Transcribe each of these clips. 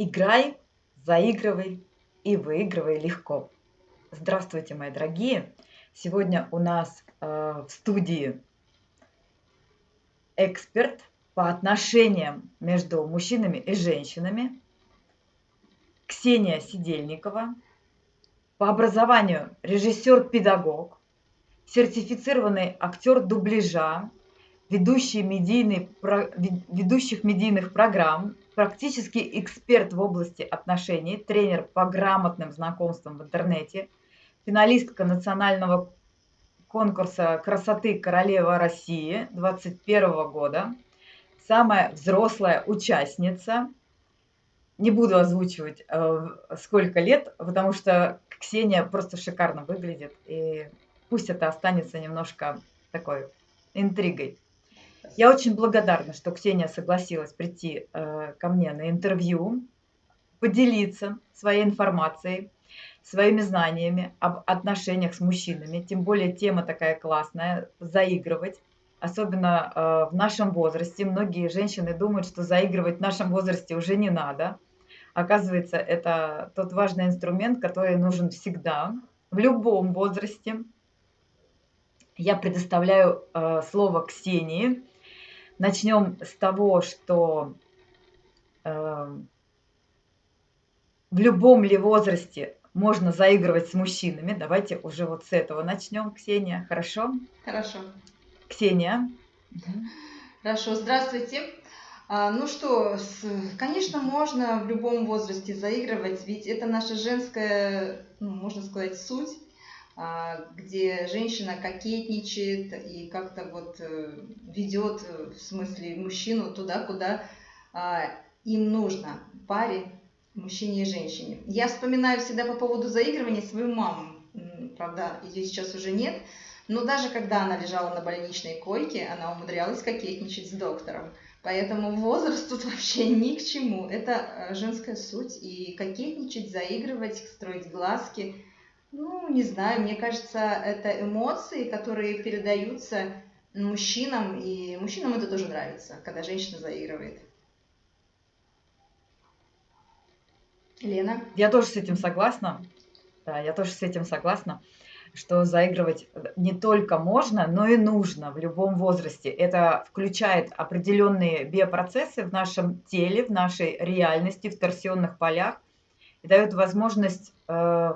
Играй, заигрывай и выигрывай легко. Здравствуйте, мои дорогие! Сегодня у нас э, в студии эксперт по отношениям между мужчинами и женщинами Ксения Сидельникова, по образованию режиссер-педагог, сертифицированный актер дубляжа, ведущий медийный, ведущих медийных программ, практический эксперт в области отношений, тренер по грамотным знакомствам в интернете, финалистка национального конкурса красоты Королева России 2021 года, самая взрослая участница. Не буду озвучивать, э, сколько лет, потому что Ксения просто шикарно выглядит, и пусть это останется немножко такой интригой. Я очень благодарна, что Ксения согласилась прийти э, ко мне на интервью, поделиться своей информацией, своими знаниями об отношениях с мужчинами. Тем более тема такая классная, заигрывать. Особенно э, в нашем возрасте. Многие женщины думают, что заигрывать в нашем возрасте уже не надо. Оказывается, это тот важный инструмент, который нужен всегда, в любом возрасте. Я предоставляю э, слово Ксении. Начнем с того, что э, в любом ли возрасте можно заигрывать с мужчинами. Давайте уже вот с этого начнем, Ксения. Хорошо? Хорошо. Ксения. Хорошо. Здравствуйте. А, ну что, конечно, можно в любом возрасте заигрывать, ведь это наша женская, ну, можно сказать, суть, где женщина кокетничает и как-то вот э, ведет, э, в смысле, мужчину туда, куда а, им нужно, паре, мужчине и женщине. Я вспоминаю всегда по поводу заигрывания свою маму, правда, ее сейчас уже нет, но даже когда она лежала на больничной койке, она умудрялась кокетничать с доктором. Поэтому возраст тут вообще ни к чему. Это э, женская суть. И кокетничать, заигрывать, строить глазки – ну, не знаю, мне кажется, это эмоции, которые передаются мужчинам, и мужчинам это тоже нравится, когда женщина заигрывает. Лена? Я тоже с этим согласна. Да, я тоже с этим согласна, что заигрывать не только можно, но и нужно в любом возрасте. Это включает определенные биопроцессы в нашем теле, в нашей реальности, в торсионных полях и дает возможность э,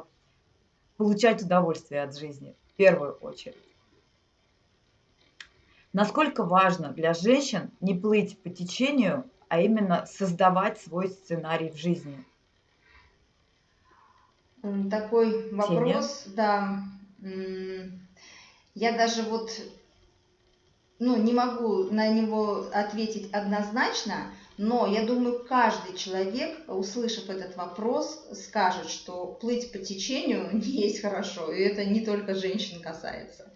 получать удовольствие от жизни в первую очередь. Насколько важно для женщин не плыть по течению, а именно создавать свой сценарий в жизни? Такой вопрос, Ксения? да. Я даже вот ну, не могу на него ответить однозначно, но я думаю, каждый человек, услышав этот вопрос, скажет, что плыть по течению не есть хорошо, и это не только женщин касается.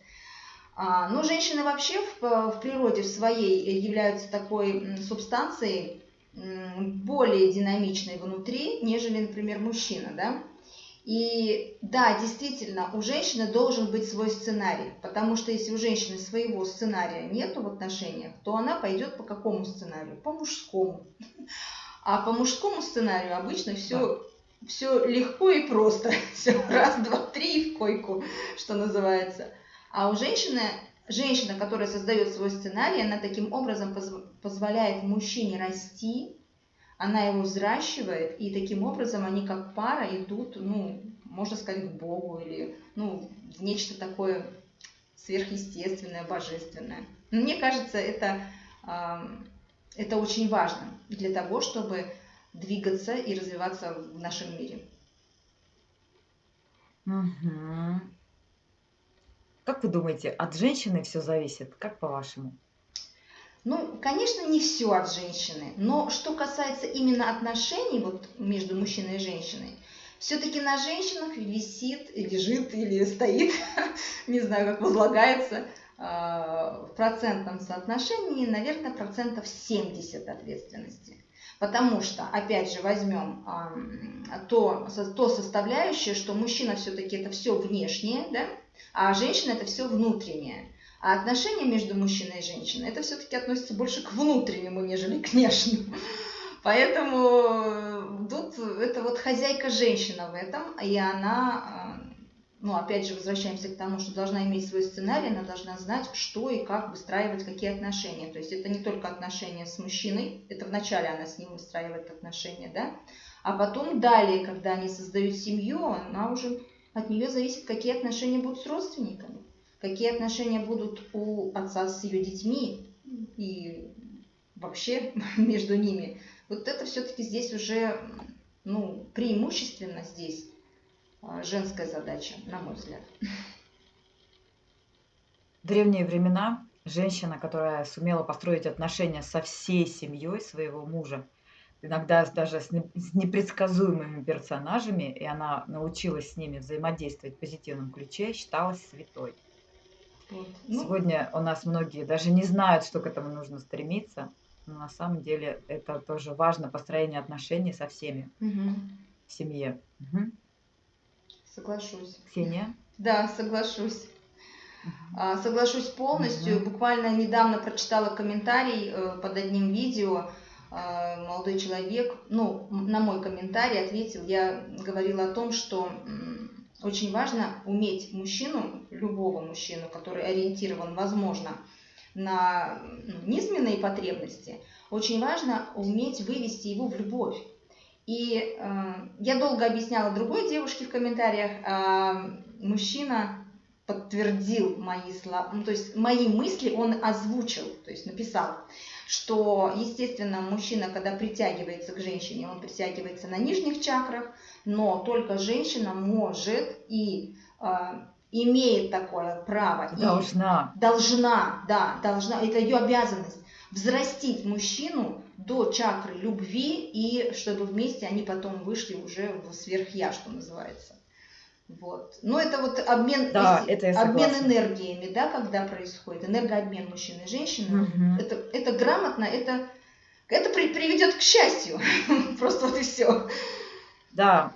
А, но женщины вообще в, в природе в своей являются такой субстанцией более динамичной внутри, нежели, например, мужчина, да? И да, действительно, у женщины должен быть свой сценарий, потому что если у женщины своего сценария нету в отношениях, то она пойдет по какому сценарию? По мужскому. А по мужскому сценарию обычно все, да. все легко и просто. Все раз, два, три и в койку, что называется. А у женщины, женщина, которая создает свой сценарий, она таким образом позволяет мужчине расти, она его взращивает, и таким образом они как пара идут, ну, можно сказать, к Богу или ну, в нечто такое сверхъестественное, божественное. Но мне кажется, это, это очень важно для того, чтобы двигаться и развиваться в нашем мире. Угу. Как вы думаете, от женщины все зависит? Как по-вашему? Ну, конечно, не все от женщины, но что касается именно отношений вот между мужчиной и женщиной, все-таки на женщинах висит, лежит или стоит, не знаю, как возлагается, а, в процентном соотношении, наверное, процентов 70 ответственности. Потому что, опять же, возьмем то, то составляющее, что мужчина все-таки это все внешнее, да, а женщина это все внутреннее. А отношения между мужчиной и женщиной, это все-таки относится больше к внутреннему, нежели к внешнему. Поэтому тут это вот хозяйка женщина в этом, и она ну, опять же, возвращаемся к тому, что должна иметь свой сценарий, она должна знать, что и как выстраивать, какие отношения. То есть это не только отношения с мужчиной, это вначале она с ним выстраивает отношения, да, а потом далее, когда они создают семью, она уже, от нее зависит, какие отношения будут с родственниками, какие отношения будут у отца с ее детьми и вообще между ними. Вот это все-таки здесь уже, ну, преимущественно здесь а, женская задача, на мой взгляд. В древние времена женщина, которая сумела построить отношения со всей семьей своего мужа, иногда даже с непредсказуемыми персонажами, и она научилась с ними взаимодействовать в позитивном ключе, считалась святой. Вот. Ну, Сегодня у нас многие даже не знают, что к этому нужно стремиться, но на самом деле это тоже важно, построение отношений со всеми угу. в семье. Угу. Соглашусь. Ксения? Да, соглашусь. А, соглашусь полностью. Угу. Буквально недавно прочитала комментарий э, под одним видео. А, молодой человек, ну, на мой комментарий ответил, я говорила о том, что очень важно уметь мужчину, любого мужчину, который ориентирован, возможно, на ну, низменные потребности, очень важно уметь вывести его в любовь. И э, я долго объясняла другой девушке в комментариях, а мужчина подтвердил мои слова, ну, то есть мои мысли он озвучил, то есть написал, что, естественно, мужчина, когда притягивается к женщине, он притягивается на нижних чакрах, но только женщина может и э, имеет такое право. Должна. Должна, да, должна, это ее обязанность взрастить мужчину до чакры любви, и чтобы вместе они потом вышли уже в сверхя, что называется. Вот. Но это вот обмен, да, это обмен энергиями, да, когда происходит, энергообмен мужчины и женщины. Угу. Это, это грамотно, это, это при, приведет к счастью. Просто вот и все. Да.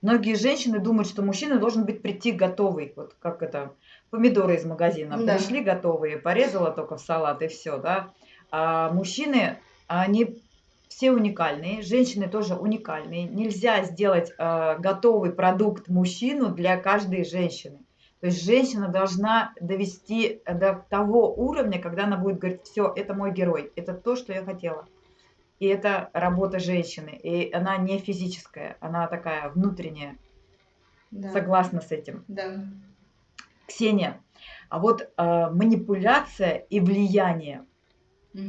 Многие женщины думают, что мужчина должен быть прийти готовый. Вот как это, помидоры из магазина. Да. Пришли готовые, порезала только в салат и все, да. А мужчины, они все уникальные, женщины тоже уникальные. Нельзя сделать э, готовый продукт мужчину для каждой женщины. То есть женщина должна довести до того уровня, когда она будет говорить, все, это мой герой, это то, что я хотела. И это работа женщины. И она не физическая, она такая внутренняя. Да. Согласна с этим. Да. Ксения, а вот э, манипуляция и влияние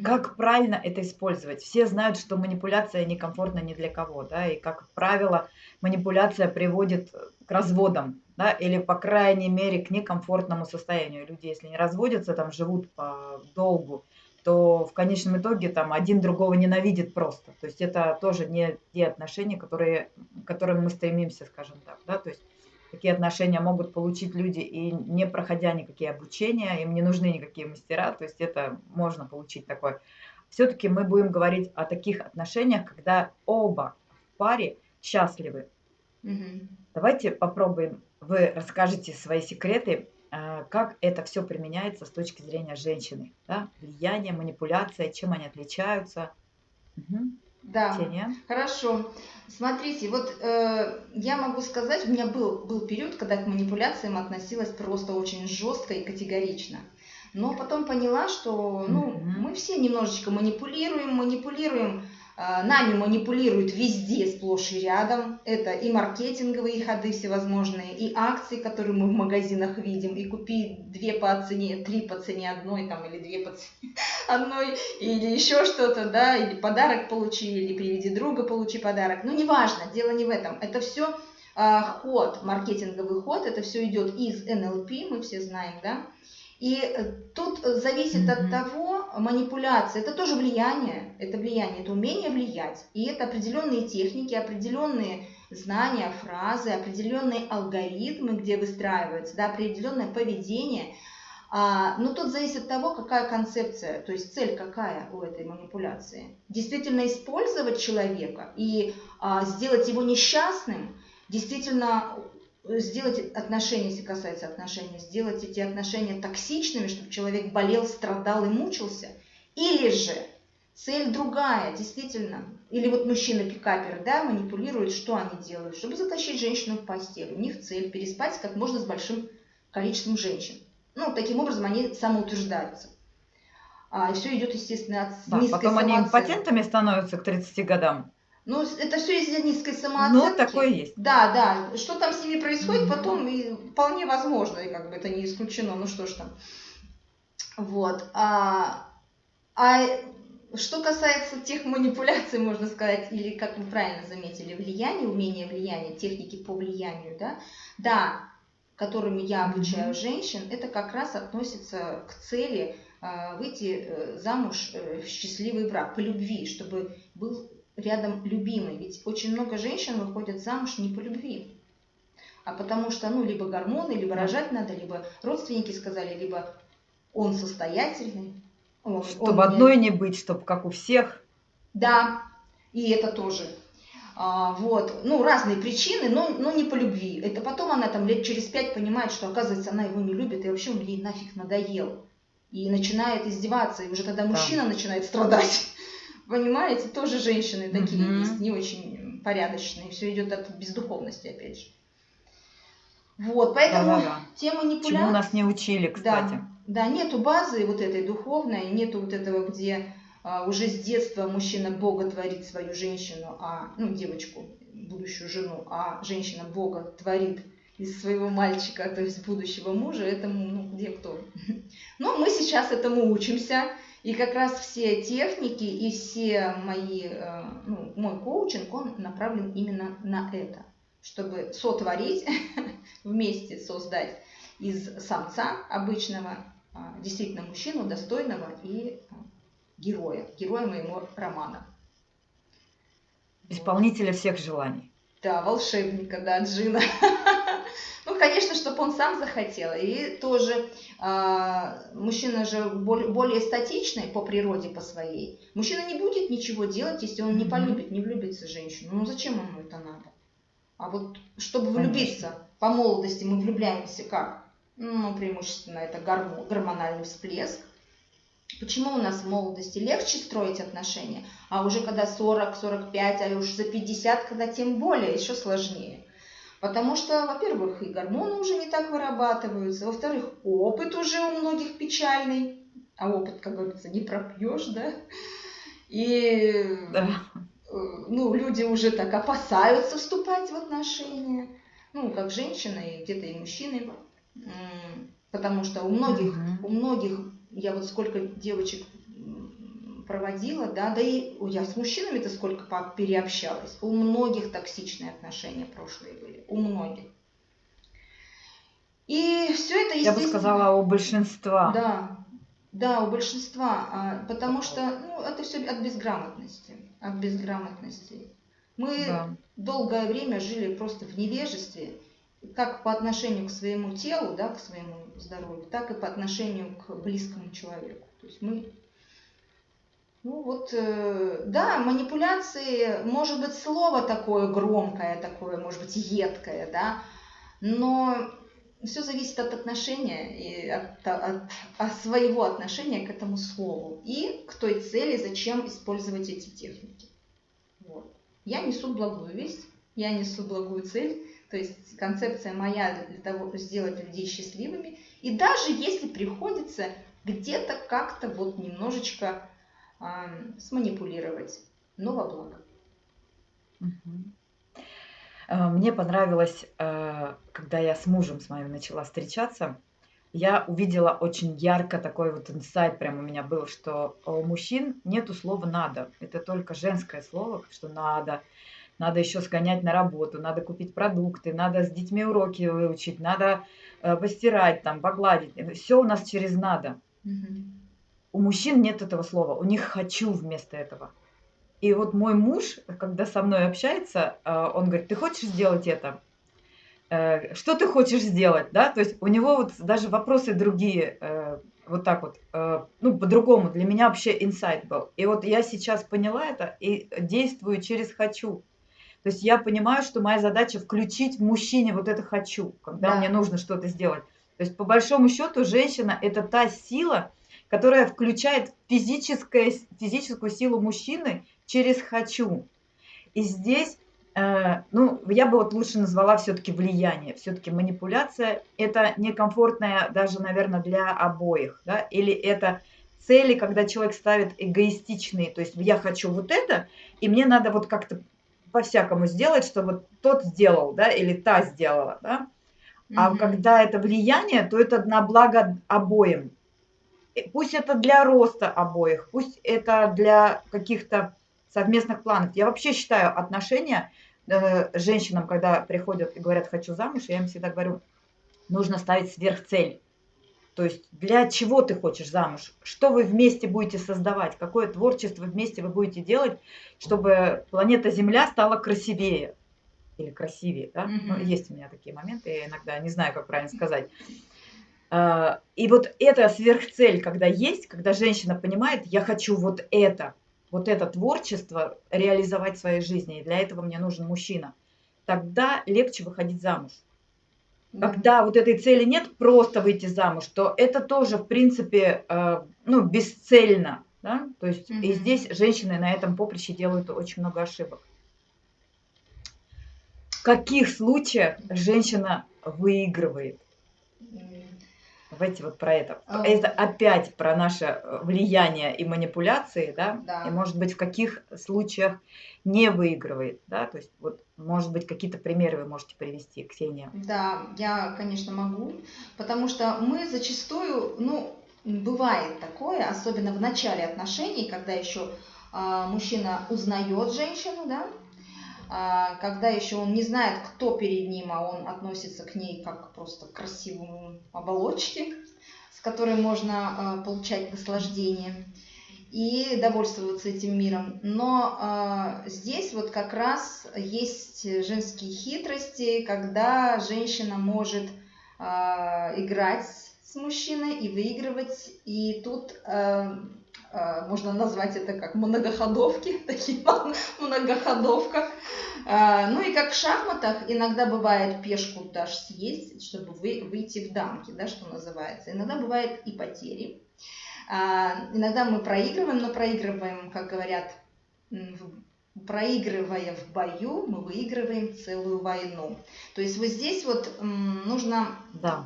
Как правильно это использовать? Все знают, что манипуляция некомфортна ни для кого, да, и как правило манипуляция приводит к разводам, да, или по крайней мере к некомфортному состоянию. Люди, если не разводятся, там живут по долгу, то в конечном итоге там один другого ненавидит просто. То есть это тоже не те отношения, которые, к которым мы стремимся, скажем так, да, то есть такие отношения могут получить люди и не проходя никакие обучения, им не нужны никакие мастера, то есть это можно получить такое. Все-таки мы будем говорить о таких отношениях, когда оба в паре счастливы. Угу. Давайте попробуем, вы расскажете свои секреты, а, как это все применяется с точки зрения женщины. Да? Влияние, манипуляция, чем они отличаются. Угу. Да, Ксения. хорошо. Смотрите, вот э, я могу сказать, у меня был, был период, когда к манипуляциям относилась просто очень жестко и категорично. Но потом поняла, что ну, mm-hmm. мы все немножечко манипулируем, манипулируем нами манипулируют везде, сплошь и рядом. Это и маркетинговые ходы всевозможные, и акции, которые мы в магазинах видим, и купи две по цене, три по цене одной, там, или две по цене одной, или еще что-то, да, или подарок получи, или приведи друга, получи подарок. Ну, неважно, дело не в этом. Это все а, ход, маркетинговый ход, это все идет из НЛП, мы все знаем, да, и э, тут зависит mm-hmm. от того, манипуляция, это тоже влияние, это влияние, это умение влиять. И это определенные техники, определенные знания, фразы, определенные алгоритмы, где выстраиваются, да, определенное поведение. А, но тут зависит от того, какая концепция, то есть цель какая у этой манипуляции. Действительно использовать человека и а, сделать его несчастным, действительно сделать отношения, если касается отношений, сделать эти отношения токсичными, чтобы человек болел, страдал и мучился, или же Цель другая, действительно. Или вот мужчина-пикапер, да, манипулирует, что они делают? Чтобы затащить женщину в постель. У них цель переспать как можно с большим количеством женщин. Ну, таким образом они самоутверждаются. А, и все идет, естественно, от да, низкой потом самооценки. они импотентами становятся к 30 годам. Ну, это все из-за низкой самооценки. Ну, такое есть. Да, да. Что там с ними происходит, mm-hmm. потом и вполне возможно, и как бы это не исключено. Ну что ж там. Вот. А, а что касается тех манипуляций, можно сказать, или, как вы правильно заметили, влияние, умение влияния, техники по влиянию, да, да, которыми я обучаю женщин, это как раз относится к цели э, выйти э, замуж э, в счастливый брак, по любви, чтобы был рядом любимый. Ведь очень много женщин выходят замуж не по любви, а потому что, ну, либо гормоны, либо рожать надо, либо родственники сказали, либо он состоятельный. Он, чтобы он одной не быть, чтобы как у всех. Да, и это тоже. А, вот, ну, разные причины, но, но не по любви. Это потом она там лет через пять понимает, что, оказывается, она его не любит, и вообще он ей нафиг надоел. И начинает издеваться, и уже тогда мужчина да. начинает страдать. Понимаете, тоже женщины такие угу. есть, не очень порядочные. Все идет от бездуховности, опять же. Вот, поэтому да, да, да. те манипуляции... Чему нас не учили, кстати. Да, да, нету базы вот этой духовной, нету вот этого, где а, уже с детства мужчина Бога творит свою женщину, а, ну, девочку, будущую жену, а женщина Бога творит из своего мальчика, то есть будущего мужа, этому, ну, где кто. Но мы сейчас этому учимся, и как раз все техники и все мои, э, ну, мой коучинг, он направлен именно на это, чтобы сотворить, вместе создать из самца обычного а, действительно мужчину достойного и а, героя, героя моего романа. Исполнителя всех желаний. Да, волшебника, да, Джина. Ну, конечно, чтобы он сам захотел. И тоже э, мужчина же более, более статичный по природе, по своей. Мужчина не будет ничего делать, если он не полюбит, не влюбится в женщину. Ну, зачем ему это надо? А вот чтобы влюбиться конечно. по молодости, мы влюбляемся как? Ну, преимущественно это гормональный всплеск. Почему у нас в молодости легче строить отношения, а уже когда 40, 45, а уж за 50, когда тем более еще сложнее? Потому что, во-первых, и гормоны уже не так вырабатываются, во-вторых, опыт уже у многих печальный, а опыт, как говорится, не пропьешь, да? И да. Э, ну, люди уже так опасаются вступать в отношения, ну, как женщины, и где-то и мужчины, потому что у многих, угу. у многих, я вот сколько девочек проводила, да, да и я с мужчинами-то сколько переобщалась. У многих токсичные отношения прошлые были, у многих. И все это, Я бы сказала, у большинства. Да, да, у большинства, а, потому что ну, это все от безграмотности, от безграмотности. Мы да. долгое время жили просто в невежестве, как по отношению к своему телу, да, к своему здоровью, так и по отношению к близкому человеку. То есть мы ну вот, э, да, манипуляции, может быть, слово такое громкое, такое, может быть, едкое, да, но все зависит от отношения и от, от, от своего отношения к этому слову и к той цели, зачем использовать эти техники. Вот. Я несу благую весть, я несу благую цель, то есть концепция моя для того, сделать людей счастливыми. И даже если приходится где-то как-то вот немножечко сманипулировать, но во благо. А, мне понравилось, э, когда я с мужем с моим начала встречаться, я увидела очень ярко такой вот инсайт прям у меня был, что у мужчин нету слова «надо». Это только женское слово, что «надо». Надо еще сгонять на работу, надо купить продукты, надо с детьми уроки выучить, надо э, постирать, там, погладить. Все у нас через «надо». Угу. У мужчин нет этого слова, у них хочу вместо этого. И вот мой муж, когда со мной общается, э, он говорит, ты хочешь сделать это? Э, что ты хочешь сделать, да? То есть у него вот даже вопросы другие, э, вот так вот, ну, по-другому. Для меня вообще инсайт был. И вот я сейчас поняла это и действую через «хочу». То есть я понимаю, что моя задача включить в мужчине вот это «хочу», когда да. мне нужно что-то сделать. То есть по большому счету женщина – это та сила, которая включает физическое, физическую силу мужчины через «хочу». И здесь, э, ну, я бы вот лучше назвала все-таки влияние, все-таки манипуляция. Это некомфортная даже, наверное, для обоих, да, или это цели, когда человек ставит эгоистичные, то есть я хочу вот это, и мне надо вот как-то по-всякому сделать, чтобы тот сделал, да, или та сделала, да. А mm-hmm. когда это влияние, то это на благо обоим. Пусть это для роста обоих, пусть это для каких-то совместных планов. Я вообще считаю отношения э, женщинам, когда приходят и говорят «хочу замуж», я им всегда говорю, нужно ставить сверхцель. То есть для чего ты хочешь замуж? Что вы вместе будете создавать? Какое творчество вместе вы будете делать, чтобы планета Земля стала красивее? Или красивее, да? Mm-hmm. Ну, есть у меня такие моменты, я иногда не знаю, как правильно сказать. А, и вот эта сверхцель, когда есть, когда женщина понимает, я хочу вот это, вот это творчество реализовать в своей жизни, и для этого мне нужен мужчина, тогда легче выходить замуж. Когда вот этой цели нет, просто выйти замуж, то это тоже, в принципе, э, ну, бесцельно. Да? То есть mm-hmm. и здесь женщины на этом поприще делают очень много ошибок. В каких случаях женщина выигрывает? Давайте вот про это. А. Это опять про наше э, влияние и манипуляции, да? да. И может быть в каких случаях не выигрывает, да? То есть вот может быть какие-то примеры вы можете привести, Ксения? Да, я, конечно, могу, потому что мы зачастую, ну, бывает такое, особенно в начале отношений, когда еще а, мужчина узнает женщину, да, когда еще он не знает, кто перед ним, а он относится к ней как просто к красивому оболочке, с которой можно а, получать наслаждение и довольствоваться этим миром. Но э, здесь вот как раз есть женские хитрости, когда женщина может э, играть с мужчиной и выигрывать. И тут можно назвать это как многоходовки, такие многоходовка. Э, ну и как в шахматах иногда бывает пешку даже съесть, чтобы вы, выйти в дамки, да, что называется. Иногда бывает и потери. А, иногда мы проигрываем, но проигрываем, как говорят, проигрывая в бою, мы выигрываем целую войну. То есть вот здесь вот нужно да.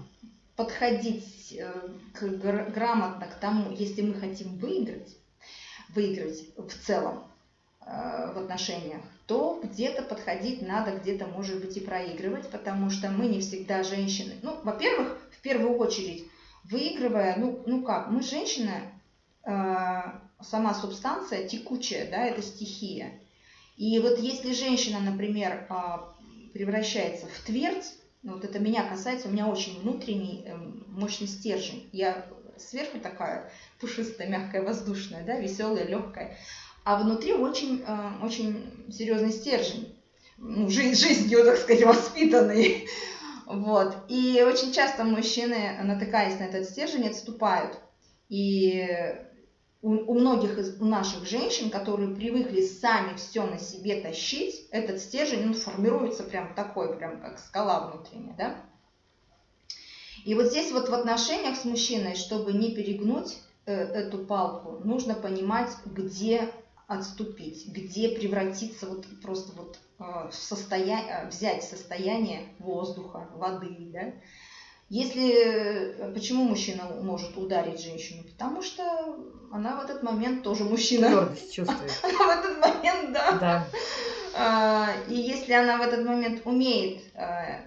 Подходить э, к, грамотно к тому, если мы хотим выиграть, выиграть в целом э, в отношениях, то где-то подходить надо, где-то, может быть, и проигрывать, потому что мы не всегда женщины. Ну, во-первых, в первую очередь, выигрывая, ну, ну как, мы женщины, э, сама субстанция текучая, да, это стихия. И вот если женщина, например, э, превращается в твердь, вот это меня касается, у меня очень внутренний э, мощный стержень. Я сверху такая пушистая, мягкая, воздушная, да, веселая, легкая. А внутри очень, э, очень серьезный стержень. Ну, жизнь, жизнью, так сказать, воспитанный. Вот. И очень часто мужчины, натыкаясь на этот стержень, отступают. И у, у многих из наших женщин, которые привыкли сами все на себе тащить, этот стержень он формируется прям такой, прям как скала внутренняя, да? И вот здесь вот в отношениях с мужчиной, чтобы не перегнуть э, эту палку, нужно понимать, где отступить, где превратиться вот просто вот а, в состояние, взять состояние воздуха, воды, да. Если, э, почему мужчина может ударить женщину? Потому что она в этот момент тоже мужчина. Твердость чувствует. Она в этот момент, да. Да. А, и если она в этот момент умеет а,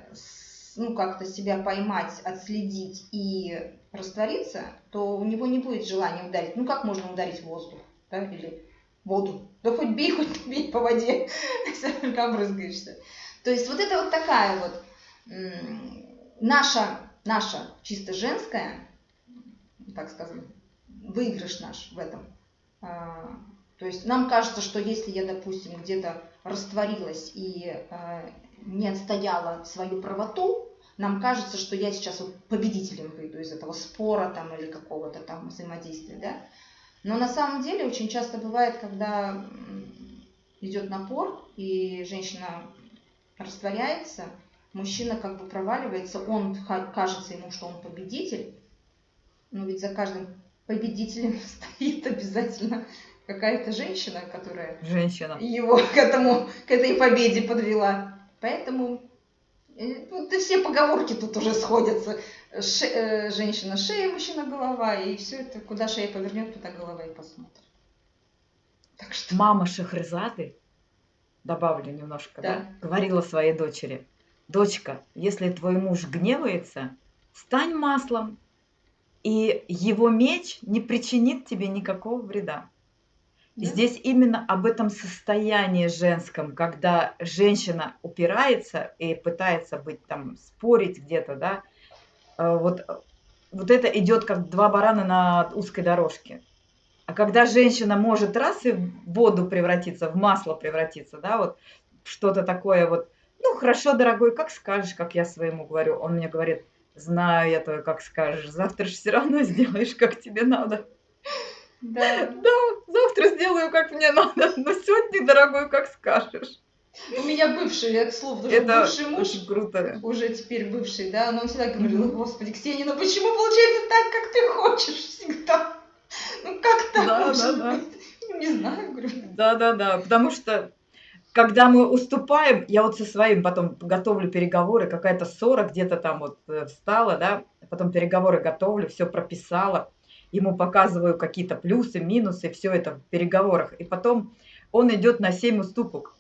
ну, как-то себя поймать, отследить и раствориться, то у него не будет желания ударить. Ну, как можно ударить воздух? Да? Или воду. Да хоть бей, хоть бей по воде, все только обрызгаешься. То есть вот это вот такая вот наша, наша чисто женская, так скажем, выигрыш наш в этом. А, то есть нам кажется, что если я, допустим, где-то растворилась и а, не отстояла свою правоту, нам кажется, что я сейчас вот победителем выйду из этого спора там или какого-то там взаимодействия, да. Но на самом деле очень часто бывает, когда идет напор, и женщина растворяется, мужчина как бы проваливается, он кажется ему, что он победитель, но ведь за каждым победителем стоит обязательно какая-то женщина, которая Женщина. его к этому, к этой победе подвела. Поэтому э, вот и все поговорки тут уже сходятся. Ше, э, женщина шея, мужчина голова, и все это, куда шея повернет, туда голова и посмотрит. Так что... Мама Шахрезады, добавлю немножко, да. да, говорила своей дочери, дочка, если твой муж гневается, стань маслом, и его меч не причинит тебе никакого вреда. Да. Здесь именно об этом состоянии женском, когда женщина упирается и пытается быть там, спорить где-то, да, э, вот, вот это идет как два барана на узкой дорожке. А когда женщина может раз и в воду превратиться, в масло превратиться, да, вот что-то такое вот, ну, хорошо, дорогой, как скажешь, как я своему говорю. Он мне говорит, знаю я твою, как скажешь, завтра же все равно сделаешь, как тебе надо. Да. Да, завтра сделаю, как мне надо, но сегодня, дорогой, как скажешь. У меня бывший, я к слову, даже Это бывший муж, очень круто. уже теперь бывший, да, но он всегда говорил, mm-hmm. господи, Ксения, ну почему получается так, как ты хочешь всегда? Ну как так да, да, да. Ну, не знаю, говорю. Да, да, да, потому что когда мы уступаем, я вот со своим потом готовлю переговоры, какая-то ссора где-то там вот э, встала, да, потом переговоры готовлю, все прописала, ему показываю какие-то плюсы, минусы, все это в переговорах, и потом он идет на 7 уступок.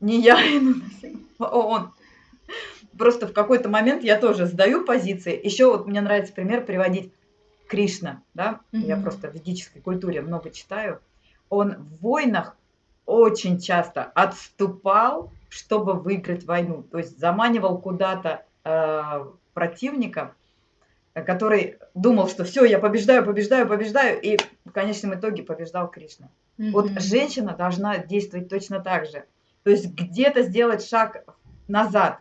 Не я иду на 7, а он. Просто в какой-то момент я тоже сдаю позиции. Еще вот мне нравится пример приводить Кришна, да, mm-hmm. я просто в ведической культуре много читаю. Он в войнах очень часто отступал, чтобы выиграть войну. То есть заманивал куда-то э, противника, который думал, что все, я побеждаю, побеждаю, побеждаю, и в конечном итоге побеждал Кришна. Mm-hmm. Вот женщина должна действовать точно так же. То есть где-то сделать шаг назад,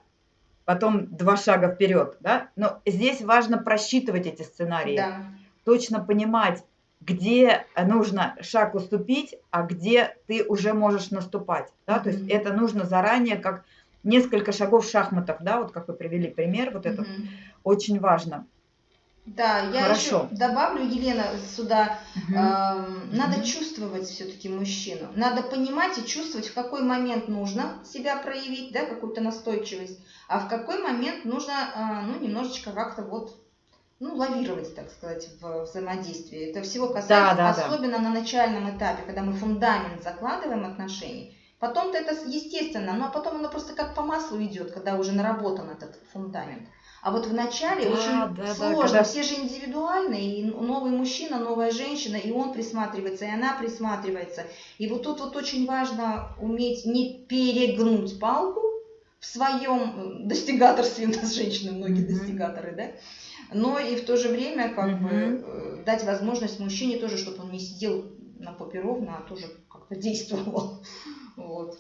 потом два шага вперед, да? Но здесь важно просчитывать эти сценарии, да. точно понимать, где нужно шаг уступить, а где ты уже можешь наступать. Да? Mm-hmm. То есть это нужно заранее, как несколько шагов в шахматах, да, вот как вы привели пример, вот это mm-hmm. очень важно. Да, я Хорошо. еще добавлю, Елена, сюда, угу. э, надо угу. чувствовать все-таки мужчину. Надо понимать и чувствовать, в какой момент нужно себя проявить, да, какую-то настойчивость, а в какой момент нужно, э, ну, немножечко как-то вот ну, лавировать, так сказать, в взаимодействии. Это всего касается, да, да, особенно да. на начальном этапе, когда мы фундамент закладываем отношений. Потом-то это естественно, но потом оно просто как по маслу идет, когда уже наработан этот фундамент. А вот в начале да, очень да, сложно, да, когда... все же индивидуальные, и новый мужчина, новая женщина, и он присматривается, и она присматривается. И вот тут вот очень важно уметь не перегнуть палку своем достигаторстве, у нас женщины многие mm-hmm. достигаторы, да, но и в то же время как mm-hmm. бы э, дать возможность мужчине тоже, чтобы он не сидел на попе ровно, а тоже как-то действовал. Вот.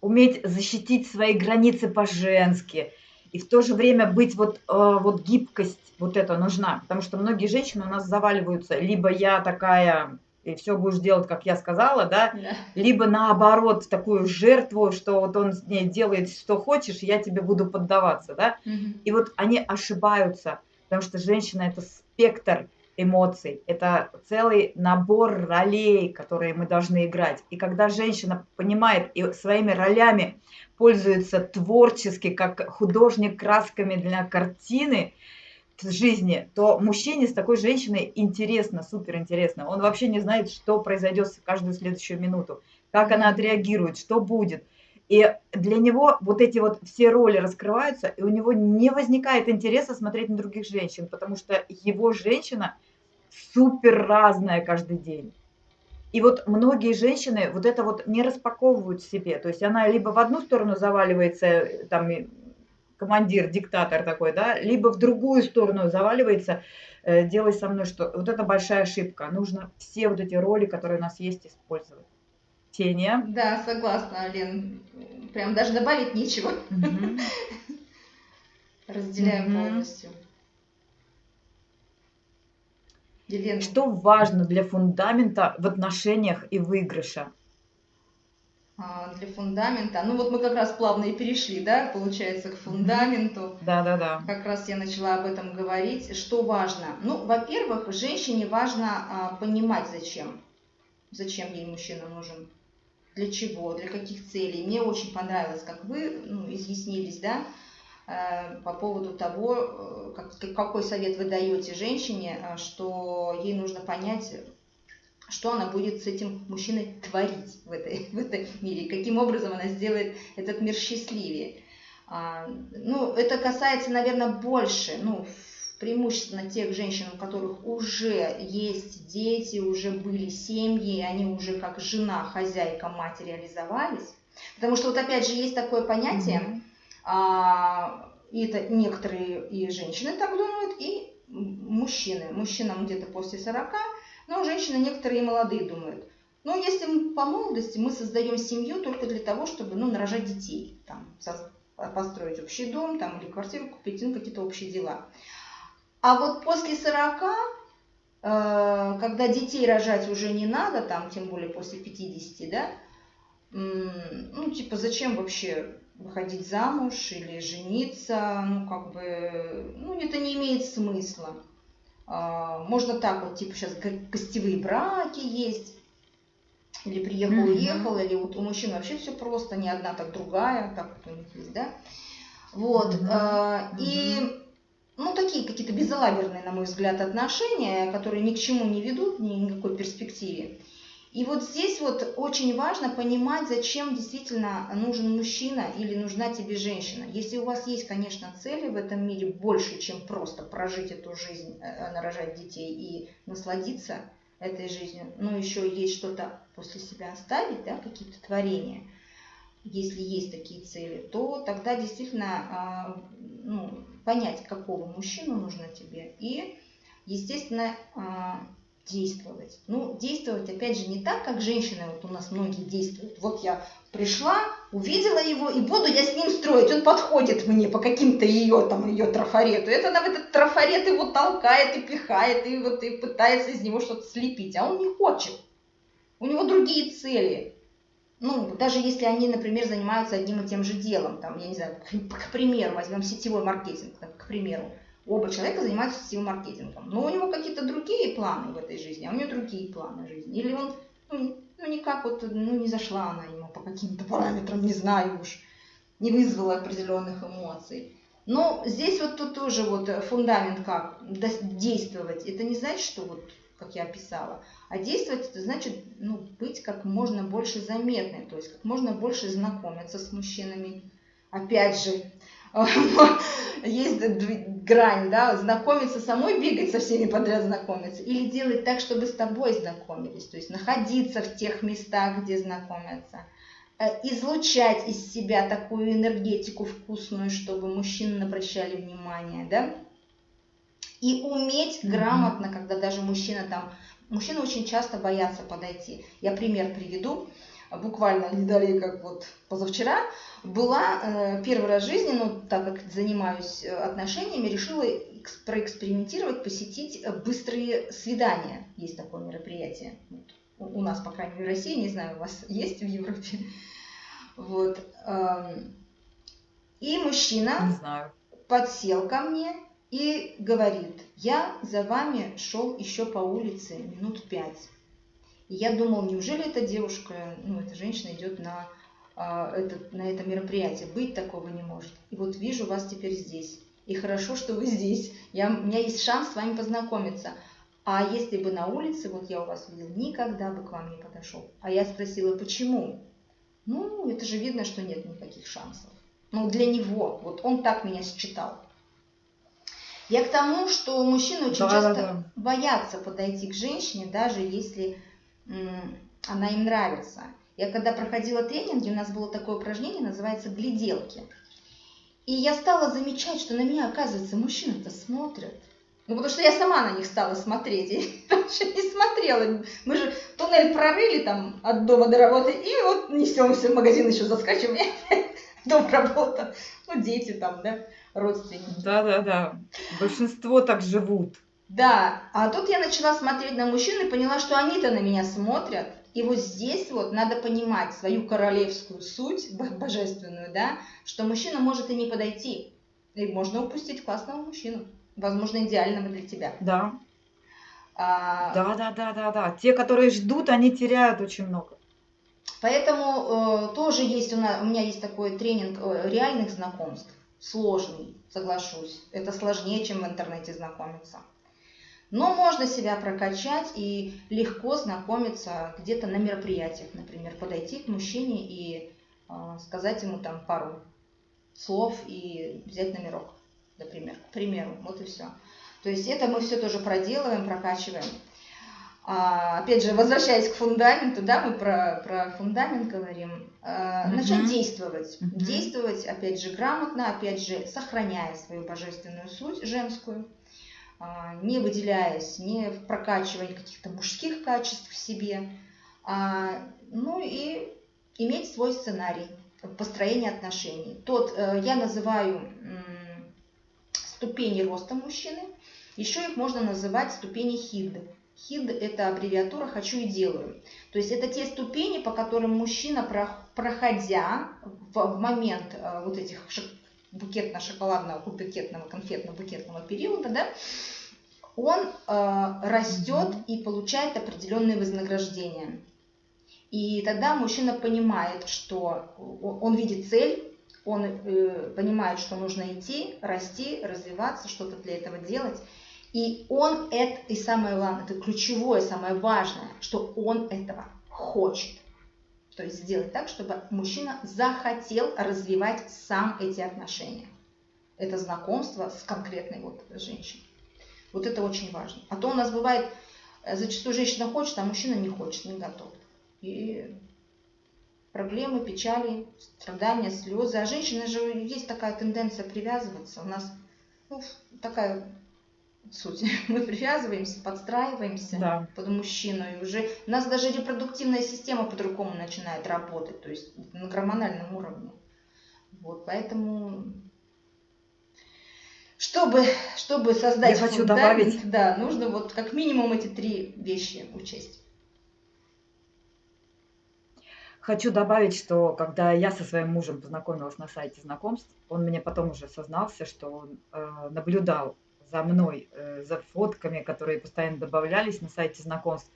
Уметь защитить свои границы по-женски. И в то же время быть вот, э, вот гибкость вот это нужна. Потому что многие женщины у нас заваливаются. Либо я такая и все будешь делать, как я сказала, да, да. либо наоборот такую жертву, что вот он с ней делает, что хочешь, я тебе буду поддаваться, да. Угу. И вот они ошибаются потому что женщина это спектр эмоций, это целый набор ролей, которые мы должны играть. И когда женщина понимает и своими ролями пользуется творчески, как художник красками для картины жизни, то мужчине с такой женщиной интересно, супер интересно. Он вообще не знает, что произойдет в каждую следующую минуту, как она отреагирует, что будет. И для него вот эти вот все роли раскрываются, и у него не возникает интереса смотреть на других женщин, потому что его женщина супер разная каждый день. И вот многие женщины вот это вот не распаковывают в себе. То есть она либо в одну сторону заваливается, там командир, диктатор такой, да, либо в другую сторону заваливается, э, делай со мной что. Вот это большая ошибка. Нужно все вот эти роли, которые у нас есть, использовать. Ксения. Да, согласна, Лен. Прям даже добавить нечего. Разделяем полностью. Елена. Что важно для фундамента в отношениях и выигрыша? А, для фундамента. Ну вот мы как раз плавно и перешли, да, получается, к фундаменту. Да, да, да. Как раз я начала об этом говорить. Что важно? Ну, во-первых, женщине важно а, понимать, зачем. Зачем ей мужчина нужен. Для чего, для каких целей. Мне очень понравилось, как вы ну, изъяснились, да, э, по поводу того, э, как, какой совет вы даете женщине, э, что ей нужно понять, что она будет с этим мужчиной творить в, этой, в этом мире, каким образом она сделает этот мир счастливее. А, ну, это касается, наверное, больше, ну, преимущественно тех женщин, у которых уже есть дети, уже были семьи, они уже как жена, хозяйка, мать реализовались. Потому что вот опять же есть такое понятие, mm-hmm. а, и это некоторые и женщины так думают, и мужчины. Мужчинам где-то после 40 но женщины некоторые молодые думают, ну, если мы по молодости мы создаем семью только для того, чтобы, ну, нарожать детей, там, построить общий дом, там, или квартиру купить, ну, какие-то общие дела. А вот после 40, э, когда детей рожать уже не надо, там, тем более после 50, да, ну, типа, зачем вообще выходить замуж или жениться, ну, как бы, ну, это не имеет смысла. А, можно так вот, типа сейчас гостевые браки есть, или приехал, уехал, или вот у мужчин вообще все просто, не одна, так другая, так вот у них есть, да. Вот, mm-hmm. и, ну, такие какие-то безалаберные, на мой взгляд, отношения, которые ни к чему не ведут, ни никакой перспективе. И вот здесь вот очень важно понимать, зачем действительно нужен мужчина или нужна тебе женщина. Если у вас есть, конечно, цели в этом мире больше, чем просто прожить эту жизнь, э, э, нарожать детей и насладиться этой жизнью, но еще есть что-то после себя оставить, да, какие-то творения, если есть такие цели, то тогда действительно а, ну, понять, какого мужчину нужно тебе и, естественно, а, действовать. Ну, действовать, опять же, не так, как женщины, вот у нас многие действуют. Вот я пришла, увидела его, и буду я с ним строить. Он подходит мне по каким-то ее, там, ее трафарету. Это она в этот трафарет его толкает и пихает, и вот и пытается из него что-то слепить. А он не хочет. У него другие цели. Ну, даже если они, например, занимаются одним и тем же делом, там, я не знаю, к, примеру, возьмем сетевой маркетинг, к примеру Оба человека занимаются сетевым маркетингом. Но у него какие-то другие планы в этой жизни, а у него другие планы жизни. Или он, ну, ну никак вот, ну не зашла она ему по каким-то параметрам, не знаю уж, не вызвала определенных эмоций. Но здесь вот тут тоже вот фундамент как действовать. Это не значит, что вот, как я описала, а действовать это значит ну, быть как можно больше заметной, то есть как можно больше знакомиться с мужчинами. Опять же, есть грань, да, знакомиться самой, бегать со всеми подряд знакомиться, или делать так, чтобы с тобой знакомились, то есть находиться в тех местах, где знакомятся, э, излучать из себя такую энергетику вкусную, чтобы мужчины обращали внимание, да, и уметь грамотно, когда даже мужчина там, мужчины очень часто боятся подойти. Я пример приведу буквально не далее, как вот позавчера, была э, первый раз в жизни, ну, так как занимаюсь э, отношениями, решила проэкспериментировать, посетить э, быстрые свидания. Есть такое мероприятие. Вот. У нас, по крайней мере, в России, не знаю, у вас есть в Европе. Вот. Эм, и мужчина подсел ко мне и говорит, я за вами шел еще по улице минут пять. И я думала, неужели эта девушка, ну, эта женщина идет на, а, это, на это мероприятие. Быть такого не может. И вот вижу вас теперь здесь. И хорошо, что вы здесь. Я, у меня есть шанс с вами познакомиться. А если бы на улице, вот я у вас видел, никогда бы к вам не подошел. А я спросила, почему? Ну, это же видно, что нет никаких шансов. Ну, для него, вот он так меня считал. Я к тому, что мужчины очень да, часто да, да. боятся подойти к женщине, даже если она им нравится. Я когда проходила тренинги, у нас было такое упражнение, называется «гляделки». И я стала замечать, что на меня, оказывается, мужчины-то смотрят. Ну, потому что я сама на них стала смотреть. Я раньше не смотрела. Мы же туннель прорыли там от дома до работы, и вот несемся в магазин еще заскачиваем. Дом работа. Ну, дети там, да, родственники. Да-да-да. Большинство так живут. Да, а тут я начала смотреть на мужчин и поняла, что они-то на меня смотрят. И вот здесь вот надо понимать свою королевскую суть, божественную, да, что мужчина может и не подойти. И можно упустить классного мужчину, возможно, идеального для тебя. Да. А... Да, да, да, да, да. Те, которые ждут, они теряют очень много. Поэтому э, тоже есть у, нас, у меня есть такой тренинг э, реальных знакомств, сложный, соглашусь. Это сложнее, чем в интернете знакомиться. Но можно себя прокачать и легко знакомиться где-то на мероприятиях, например, подойти к мужчине и э, сказать ему там пару слов и взять номерок, например, к примеру, вот и все. То есть это мы все тоже проделываем, прокачиваем. А, опять же, возвращаясь к фундаменту, да, мы про, про фундамент говорим, а, uh-huh. начать действовать. Uh-huh. Действовать, опять же, грамотно, опять же, сохраняя свою божественную суть женскую, не выделяясь, не прокачивая каких-то мужских качеств в себе, а, ну и иметь свой сценарий построения отношений. Тот э, я называю ступени роста мужчины, еще их можно называть ступени хид. ХИД – это аббревиатура «хочу и делаю». То есть это те ступени, по которым мужчина, проходя в момент э, вот этих букетно-шоколадного, букетного, конфетно-букетного периода, да, он э, растет и получает определенные вознаграждения. И тогда мужчина понимает, что он видит цель, он э, понимает, что нужно идти, расти, развиваться, что-то для этого делать. И он это, и самое главное, это ключевое, самое важное, что он этого хочет. То есть сделать так, чтобы мужчина захотел развивать сам эти отношения. Это знакомство с конкретной вот женщиной. Вот это очень важно. А то у нас бывает, э, зачастую женщина хочет, а мужчина не хочет, не готов. И проблемы, печали, страдания, слезы. А женщина же есть такая тенденция привязываться. У нас ну, такая суть. Мы привязываемся, подстраиваемся да. под мужчину. И уже у нас даже репродуктивная система по-другому начинает работать, то есть на гормональном уровне. Вот, поэтому чтобы, чтобы создать Я хочу добавить. да, нужно вот как минимум эти три вещи учесть. Хочу добавить, что когда я со своим мужем познакомилась на сайте знакомств, он мне потом уже сознался, что он э, наблюдал за мной, э, за фотками, которые постоянно добавлялись на сайте знакомств,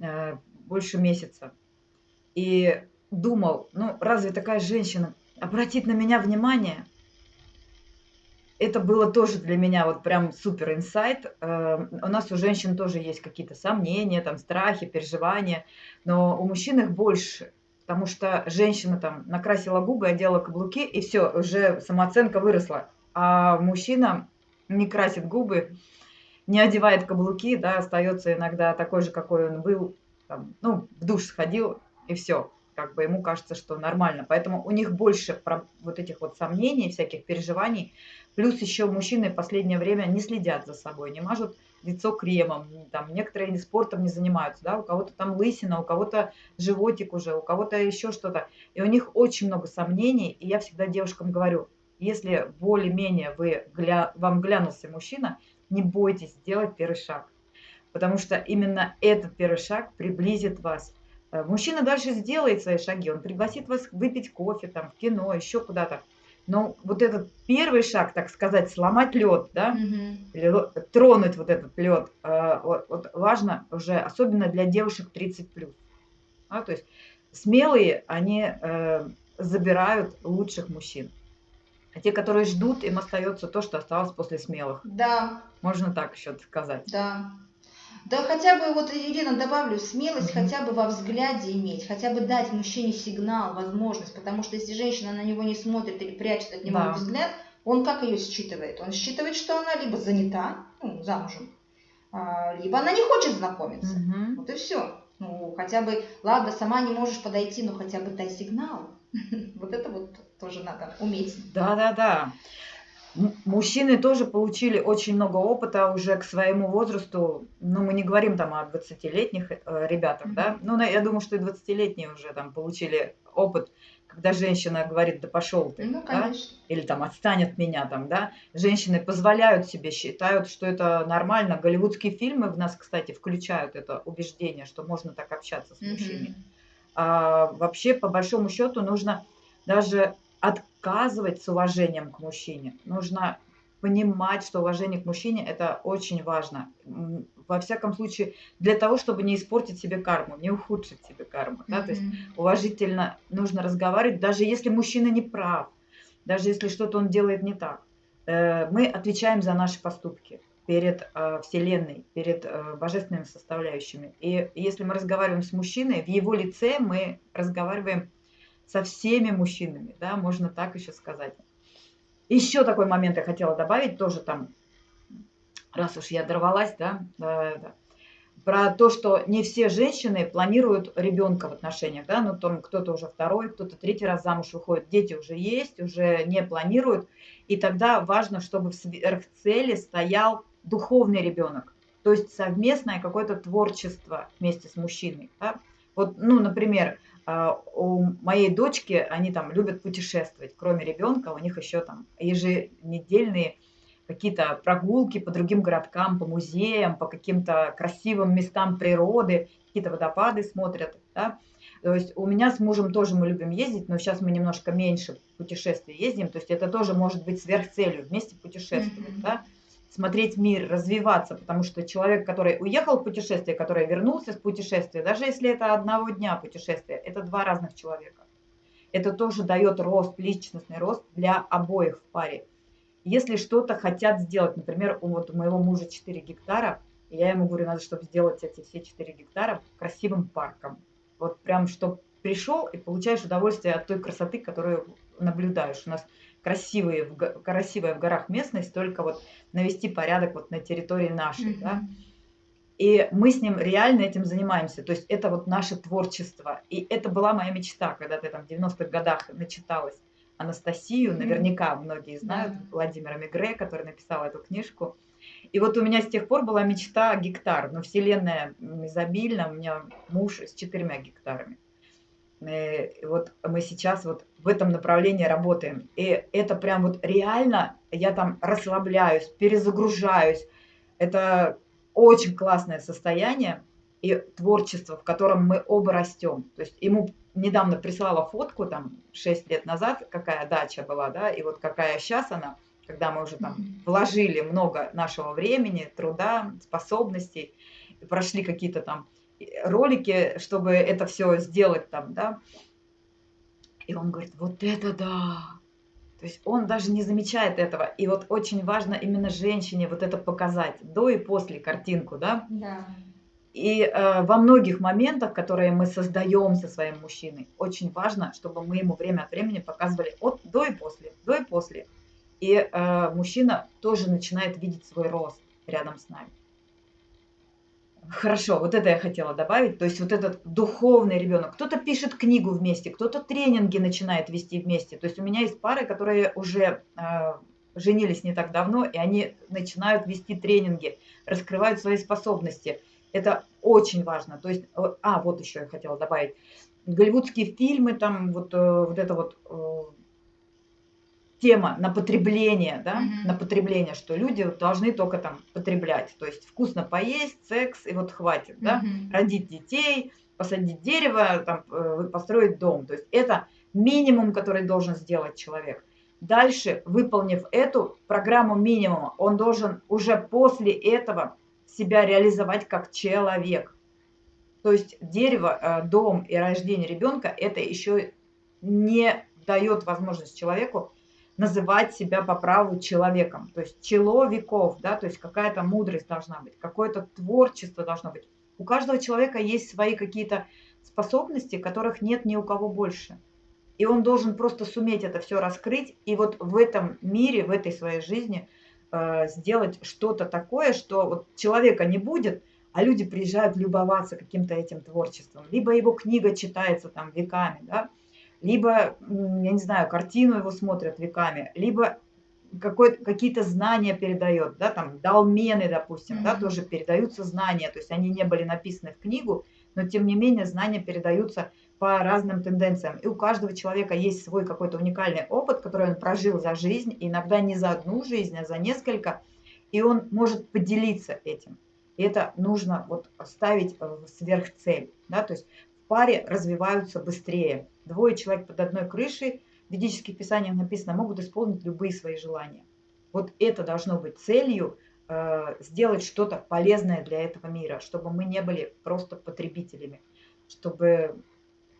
э, больше месяца. И думал, ну разве такая женщина обратит на меня внимание? Это было тоже для меня вот прям супер инсайт. Э, у нас у женщин тоже есть какие-то сомнения, там страхи, переживания, но у мужчин их больше, потому что женщина там накрасила губы, одела каблуки, и все, уже самооценка выросла. А мужчина не красит губы, не одевает каблуки, да, остается иногда такой же, какой он был, там, ну, в душ сходил, и все. Как бы ему кажется, что нормально. Поэтому у них больше вот этих вот сомнений, всяких переживаний. Плюс еще мужчины в последнее время не следят за собой, не мажут лицо кремом, там, некоторые спортом не занимаются, да, у кого-то там лысина, у кого-то животик уже, у кого-то еще что-то. И у них очень много сомнений, и я всегда девушкам говорю, если более-менее вы, гля, вам глянулся мужчина, не бойтесь сделать первый шаг. Потому что именно этот первый шаг приблизит вас. Э, мужчина дальше сделает свои шаги, он пригласит вас выпить кофе, там, в кино, еще куда-то. Но вот этот первый шаг, так сказать, сломать лед, да, mm-hmm. или тронуть вот этот лед, э, вот, вот важно уже, особенно для девушек 30 плюс. А, то есть смелые, они э, забирают лучших мужчин. А те, которые ждут, им остается то, что осталось после смелых. Да. Можно так еще сказать. Да. Да хотя бы, вот, Ирина, добавлю, смелость mm-hmm. хотя бы во взгляде иметь, хотя бы дать мужчине сигнал, возможность, потому что если женщина на него не смотрит или прячет от него да. взгляд, он как ее считывает? Он считывает, что она либо занята, ну, замужем, а, либо она не хочет знакомиться. Mm-hmm. Вот и все. Ну, хотя бы, ладно, сама не можешь подойти, но хотя бы дай сигнал. Вот это тоже надо уметь. Да, да, да. Мужчины тоже получили очень много опыта уже к своему возрасту. Ну, мы не говорим там о 20-летних э, ребятах, mm-hmm. да. Ну, я думаю, что и 20-летние уже там получили опыт, когда женщина говорит, да пошел ты, Ну, да, конечно. или там отстань от меня, там, да, женщины позволяют себе, считают, что это нормально. Голливудские фильмы в нас, кстати, включают это убеждение, что можно так общаться с мужчиной. Мгм. А вообще, по большому счету, нужно даже отказывать с уважением к мужчине. Нужно понимать, что уважение к мужчине– это очень важно. Во всяком случае, для того, чтобы не испортить себе карму, не ухудшить себе карму. Да? То есть уважительно нужно разговаривать, даже если мужчина не прав, даже если что-то он делает не так. Э, Мы отвечаем за наши поступки перед э, Вселенной, перед э, божественными составляющими. И если мы разговариваем с мужчиной, в его лице мы разговариваем со всеми мужчинами, да, можно так еще сказать. Еще такой момент я хотела добавить, тоже там, раз уж я дорвалась, да, да, да, про то, что не все женщины планируют ребенка в отношениях, да, ну там кто-то уже второй, кто-то третий раз замуж выходит, дети уже есть, уже не планируют, и тогда важно, чтобы в сверхцели стоял духовный ребенок, то есть совместное какое-то творчество вместе с мужчиной, да. Вот, ну, например, у моей дочки, они там любят путешествовать, кроме ребенка, у них еще там еженедельные какие-то прогулки по другим городкам, по музеям, по каким-то красивым местам природы, какие-то водопады смотрят, да. То есть у меня с мужем тоже мы любим ездить, но сейчас мы немножко меньше путешествий ездим, то есть это тоже может быть сверхцелью, вместе путешествовать, Мгм. да, смотреть мир, развиваться, потому что человек, который уехал в путешествие, который вернулся с путешествия, даже если это одного дня путешествие, это два разных человека. Это тоже дает рост, личностный рост для обоих в паре. Если что-то хотят сделать, например, у вот у моего мужа 4 гектара, и я ему говорю, надо, чтобы сделать эти все 4 гектара красивым парком. Вот прям, чтобы пришел и получаешь удовольствие от той красоты, которую наблюдаешь. У нас красивые, в красивая в горах местность, только вот навести порядок вот на территории нашей, да. Мгм. И мы с ним реально этим занимаемся. То есть это вот наше творчество. И это была моя мечта, когда ты там в 90-х годах начиталась Анастасию, наверняка многие знают, Да. Владимира Мигре, который написал эту книжку. И вот у меня с тех пор была мечта гектар. Но вселенная изобильна, у меня муж с четырьмя гектарами. Э, Вот мы сейчас вот в этом направлении работаем. И это прям вот реально, я там расслабляюсь, перезагружаюсь. Это очень классное состояние и творчество, в котором мы оба растем. То есть ему недавно прислала фотку, там, 6 лет назад, какая дача была, да, и вот какая сейчас она, когда мы уже там вложили много нашего времени, труда, способностей, прошли какие-то там ролики, чтобы это все сделать там, да. И он говорит, вот это да! То есть он даже не замечает этого. И вот очень важно именно женщине вот это показать, до и после картинку, да. Да. И э, во многих моментах, которые мы создаем со своим мужчиной, очень важно, чтобы мы ему время от времени показывали от до и после, до и после. И э, мужчина тоже начинает видеть свой рост рядом с нами. Хорошо, вот это я хотела добавить. То есть вот этот духовный ребенок. Кто-то пишет книгу вместе, кто-то тренинги начинает вести вместе. То есть у меня есть пары, которые уже э, женились не так давно, и они начинают вести тренинги, раскрывают свои способности. Это очень важно. То есть, а, вот еще я хотела добавить. Голливудские фильмы, там вот, э, вот это вот э, тема на потребление, да, Мгм. на потребление, что люди должны только там потреблять. То есть вкусно поесть, секс, и вот хватит, да, Мгм. родить детей, посадить дерево, там, э, построить дом. То есть это минимум, который должен сделать человек. Дальше, выполнив эту программу минимума, он должен уже после этого себя реализовать как человек. То есть дерево, э, дом и рождение ребенка это еще не дает возможность человеку называть себя по праву человеком. То есть человеков, да, то есть какая-то мудрость должна быть, какое-то творчество должно быть. У каждого человека есть свои какие-то способности, которых нет ни у кого больше. И он должен просто суметь это все раскрыть и вот в этом мире, в этой своей жизни э, сделать что-то такое, что вот человека не будет, а люди приезжают любоваться каким-то этим творчеством. Либо его книга читается там веками, да, либо, я не знаю, картину его смотрят веками, либо какие-то знания передает, да, там долмены, допустим, да, Мгм. тоже передаются знания, то есть они не были написаны в книгу, но тем не менее знания передаются по разным тенденциям. И у каждого человека есть свой какой-то уникальный опыт, который он прожил за жизнь, иногда не за одну жизнь, а за несколько, и он может поделиться этим. И это нужно вот ставить в сверхцель. Да? То есть паре развиваются быстрее. Двое человек под одной крышей, в ведических писаниях написано, могут исполнить любые свои желания. Вот это должно быть целью, э, сделать что-то полезное для этого мира, чтобы мы не были просто потребителями, чтобы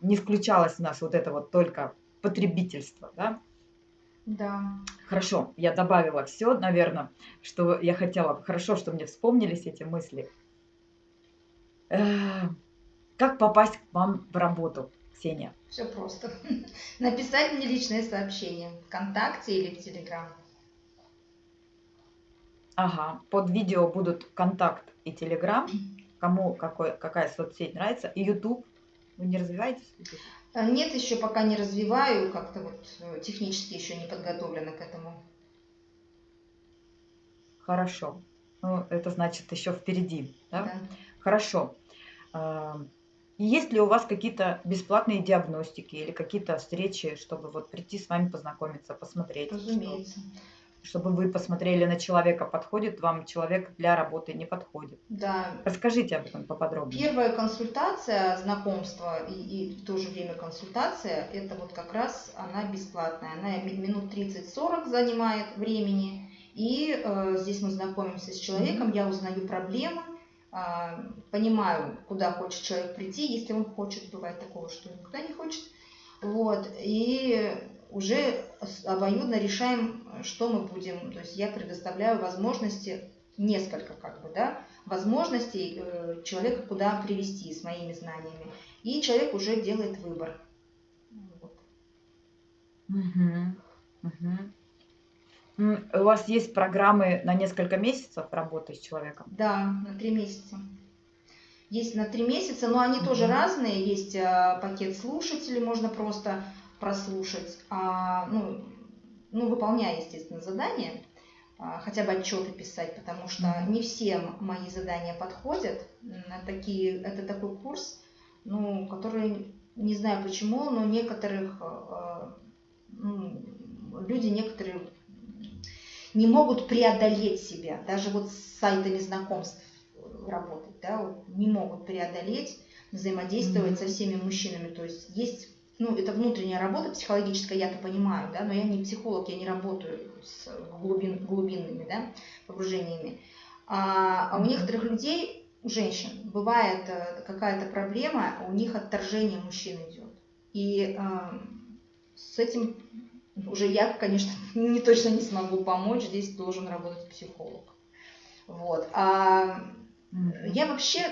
не включалось у нас вот это вот только потребительство, да? Да. Хорошо, я добавила все, наверное, что я хотела. Хорошо, что мне вспомнились эти мысли. Э, как попасть к вам в работу, Ксения? Все просто. Написать мне личное сообщение ВКонтакте или в Телеграм. Ага, под видео будут контакт и Телеграм, кому какой, какая соцсеть нравится, и YouTube. Вы не развиваетесь? А, нет, еще пока не развиваю, как-то вот э, технически еще не подготовлена к этому. Хорошо. Ну, это значит еще впереди, да? Да. Хорошо. Есть ли у вас какие-то бесплатные диагностики или какие-то встречи, чтобы вот прийти с вами познакомиться, посмотреть? что- Разумеется. чтобы вы посмотрели на человека, подходит вам человек для работы, не подходит. Да. Расскажите об этом поподробнее. Первая консультация, знакомство и, и в то же время консультация, это вот как раз она бесплатная. Она ми- минут 30-40 занимает времени. И э, здесь мы знакомимся с человеком, я узнаю проблемы, понимаю, куда хочет человек прийти, если он хочет, бывает такого, что никуда не хочет. Вот, и уже обоюдно решаем, что мы будем. То есть я предоставляю возможности, несколько как бы, да, возможностей э, человека куда привести с моими знаниями. И человек уже делает выбор. Вот. Мгм, мгм. У вас есть программы на несколько месяцев работы с человеком? Да, на три месяца. Есть на три месяца, но они тоже Мгм. разные. Есть а, пакет слушателей, можно просто прослушать, а, ну, ну, выполняя, естественно, задания, а, хотя бы отчеты писать, потому что Мгм. не всем мои задания подходят. Такие, это такой курс, ну, который, не знаю почему, но некоторых а, ну, люди некоторые не могут преодолеть себя, даже вот с сайтами знакомств работать, да, вот не могут преодолеть, взаимодействовать Мгм. со всеми мужчинами. То есть есть, ну, это внутренняя работа психологическая, я-то понимаю, да, но я не психолог, я не работаю с глубин, глубинными, да, погружениями. А, а у некоторых людей, у женщин, бывает э, какая-то проблема, у них отторжение мужчин идет. И э, с этим уже я, конечно, не точно не смогу помочь, здесь должен работать психолог. Вот. А я вообще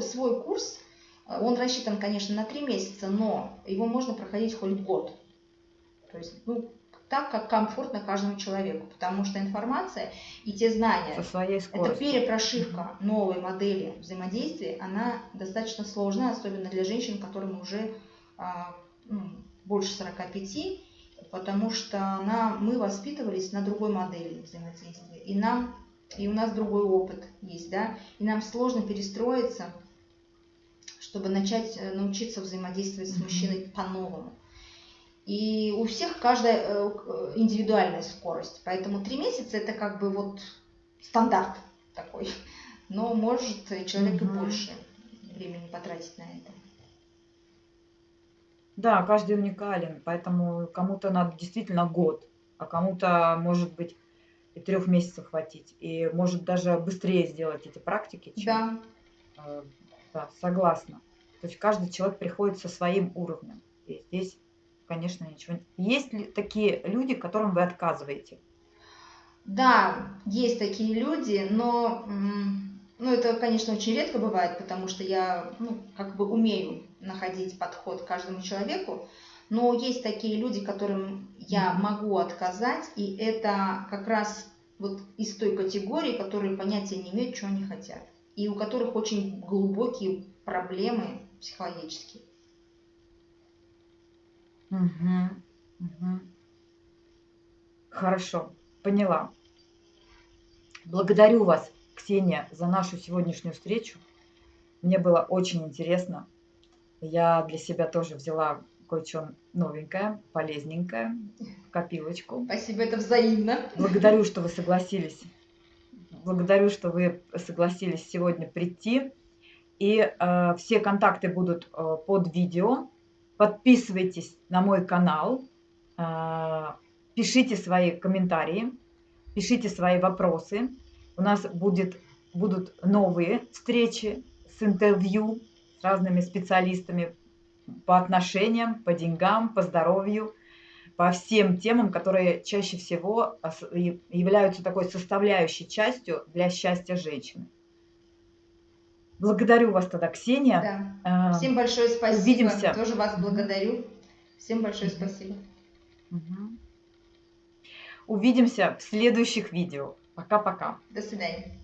свой курс, он рассчитан, конечно, на три месяца, но его можно проходить хоть год. То есть, ну, так, как комфортно каждому человеку, потому что информация и те знания, Со своей это перепрошивка новой модели взаимодействия, она достаточно сложная, особенно для женщин, которым уже а, ну, больше 45, потому что она, мы воспитывались на другой модели взаимодействия, и нам, и у нас другой опыт есть, да, и нам сложно перестроиться, чтобы начать э, научиться взаимодействовать с мужчиной по-новому. И у всех каждая э, к- индивидуальная скорость. Поэтому три месяца это как бы вот стандарт такой. Но может э, человек и больше времени потратить на это. Да, каждый уникален, поэтому кому-то надо действительно год, а кому-то, может быть, и трех месяцев хватить, и может даже быстрее сделать эти практики, чем... Да, э, да, согласна. То есть каждый человек приходит со своим уровнем, и здесь, конечно, ничего... Есть ли такие люди, которым вы отказываете? да, есть такие люди, но ну, это, конечно, очень редко бывает, потому что я ну, как бы умею находить подход к каждому человеку. Но есть такие люди, которым я могу отказать, и это как раз вот из той категории, которые понятия не имеют, что они хотят. И у которых очень глубокие проблемы психологические. Мгм, мгм. Хорошо, поняла. Благодарю вас, Ксения, за нашу сегодняшнюю встречу. Мне было очень интересно. Я для себя тоже взяла кое-что новенькое, полезненькое, в копилочку. Спасибо, это взаимно. Благодарю, что вы согласились. Благодарю, что вы согласились сегодня прийти. И э, все контакты будут э, под видео. Подписывайтесь на мой канал, э, пишите свои комментарии, пишите свои вопросы. У нас будет, будут новые встречи с интервью с разными специалистами по отношениям, по деньгам, по здоровью, по всем темам, которые чаще всего являются такой составляющей частью для счастья женщины. Благодарю вас тогда, Ксения. Да. А, Всем большое спасибо. Увидимся. Тоже вас благодарю. Всем большое спасибо. Угу. Увидимся в следующих видео. Пока-пока. До свидания.